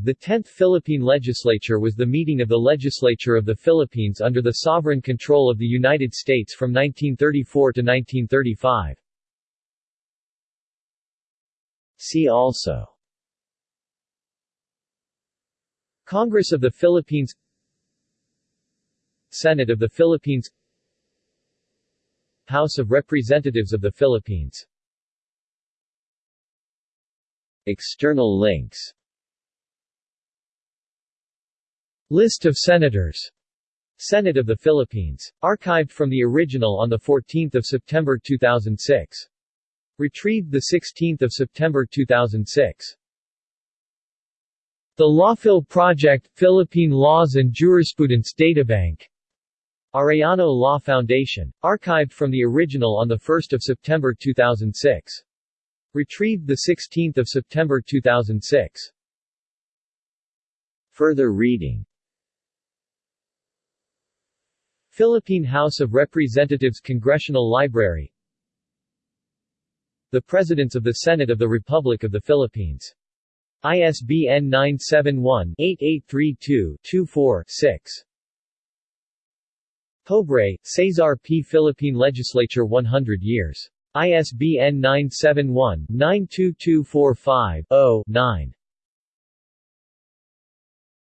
The 10th Philippine Legislature was the meeting of the legislature of the Philippines under the sovereign control of the United States from 1934 to 1935. See also Congress of the Philippines Senate of the Philippines House of Representatives of the Philippines External links List of Senators Senate of the Philippines. Archived from the original on 14 September 2006. Retrieved 16 September 2006. The Lawphil Project, Philippine Laws and Jurisprudence Databank. Arellano Law Foundation. Archived from the original on 1 September 2006. Retrieved 16 September 2006. Further reading Philippine House of Representatives Congressional Library The Presidents of the Senate of the Republic of the Philippines. ISBN 971-8832-24-6. Pobre, Cesar P. Philippine Legislature 100 years. ISBN 971-92245-0-9.